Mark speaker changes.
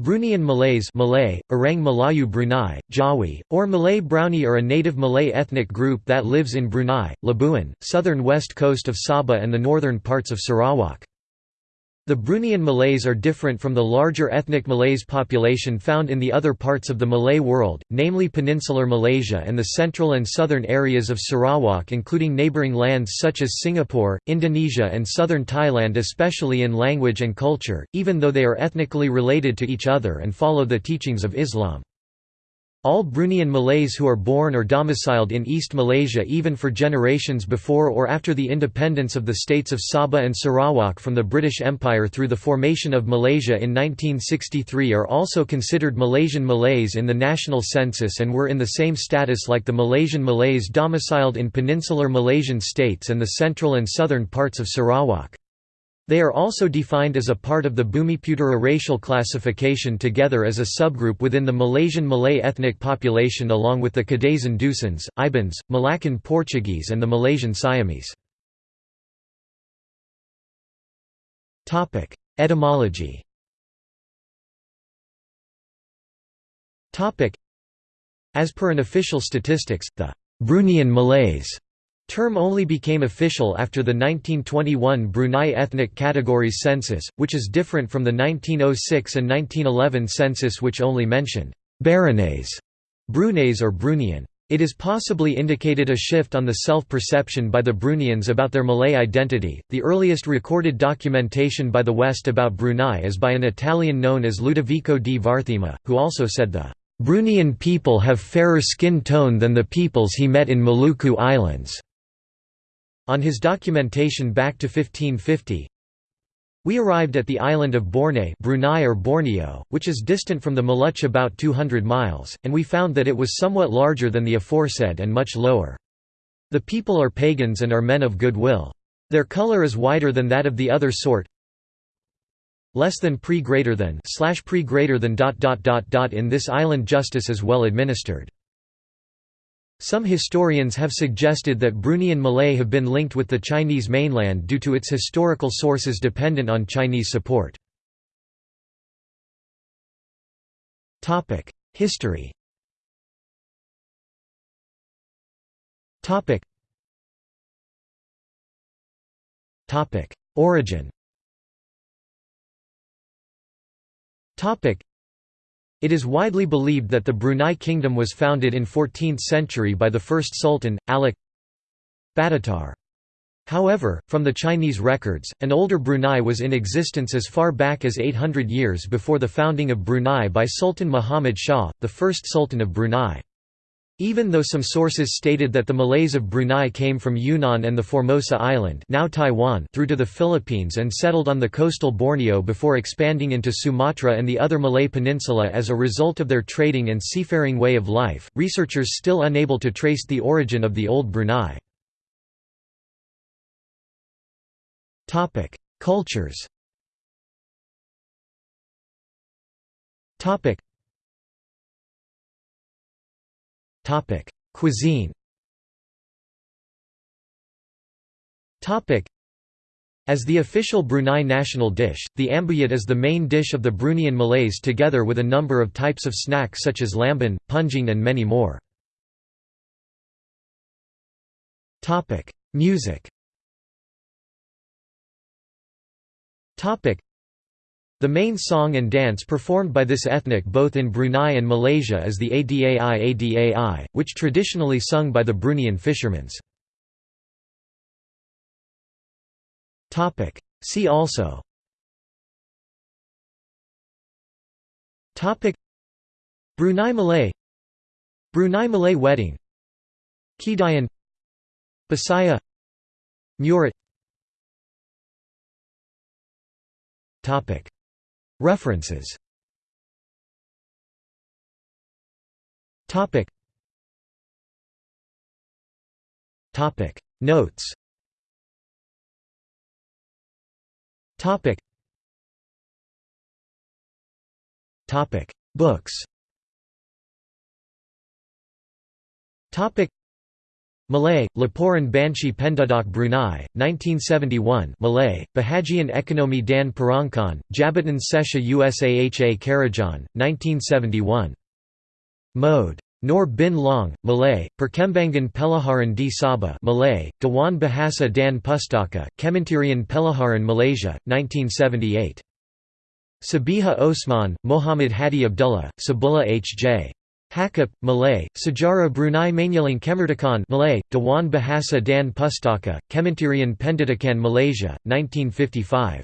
Speaker 1: Bruneian Malays Malay, Orang Melayu Brunei, Jawi, or Malay Brownie are a native Malay ethnic group that lives in Brunei, Labuan, southern west coast of Sabah and the northern parts of Sarawak. The Bruneian Malays are different from the larger ethnic Malays population found in the other parts of the Malay world, namely Peninsular Malaysia and the central and southern areas of Sarawak including neighbouring lands such as Singapore, Indonesia and southern Thailand especially in language and culture, even though they are ethnically related to each other and follow the teachings of Islam. All Bruneian Malays who are born or domiciled in East Malaysia even for generations before or after the independence of the states of Sabah and Sarawak from the British Empire through the formation of Malaysia in 1963 are also considered Malaysian Malays in the national census and were in the same status like the Malaysian Malays domiciled in peninsular Malaysian states and the central and southern parts of Sarawak. They are also defined as a part of the Bumiputera racial classification together as a subgroup within the Malaysian Malay ethnic population along with the Kadazan Dusans, Ibans, Malaccan Portuguese and the Malaysian Siamese. Etymology As per an official statistics, the Bruneian Malays Term only became official after the 1921 Brunei Ethnic Categories Census, which is different from the 1906 and 1911 census which only mentioned Baranais, Brunais or Bruneian. It is possibly indicated a shift on the self-perception by the Bruneians about their Malay identity. The earliest recorded documentation by the West about Brunei is by an Italian known as Ludovico di Varthema, who also said the Bruneian people have fairer skin tone than the peoples he met in Maluku Islands. On his documentation back to 1550, we arrived at the island of Borneo Brunei or Borneo, which is distant from the Maluch about 200 miles, and we found that it was somewhat larger than the aforesaid and much lower. The people are pagans and are men of good will. Their color is whiter than that of the other sort, less than pre greater than slash pre greater than dot dot dot dot in this island justice is well administered. Some historians have suggested that Bruneian Malay have been linked with the Chinese mainland due to its historical sources dependent on Chinese support. History Origin it is widely believed that the Brunei kingdom was founded in 14th century by the first sultan, Alak Betatar. However, from the Chinese records, an older Brunei was in existence as far back as 800 years before the founding of Brunei by Sultan Muhammad Shah, the first sultan of Brunei. Even though some sources stated that the Malays of Brunei came from Yunnan and the Formosa Island now Taiwan through to the Philippines and settled on the coastal Borneo before expanding into Sumatra and the other Malay peninsula as a result of their trading and seafaring way of life, researchers still unable to trace the origin of the Old Brunei. Cultures Cuisine as the official Brunei national dish, the ambuyat is the main dish of the Bruneian Malays together with a number of types of snacks such as lamban, punjing and many more. Music the main song and dance performed by this ethnic both in Brunei and Malaysia is the Adai Adai, which traditionally sung by the Bruneian fishermen. See also. Brunei Malay. Brunei Malay wedding. Kedayan Bisaya. Murut References. Topic. Topic. Notes. Topic. Topic. Books. Topic Malay, Laporan Banshi Penduduk Brunei, 1971 Malay, Bahagian Ekonomi Dan Perangkaan, Jabatan Sesha Usaha Kerajaan, 1971. Mode. Nor bin Long, Malay, Perkembangan Pelajaran di Sabah Malay, Dewan Bahasa dan Pustaka, Kementerian Pelajaran Malaysia, 1978. Sabiha Osman, Muhammad Hadi Abdullah, Sabullah H.J. Hakip, Malay, Sejarah Brunei Menjelang Kemerdekaan Malay, Dewan Bahasa dan Pustaka, Kementerian Pendidikan Malaysia, 1955.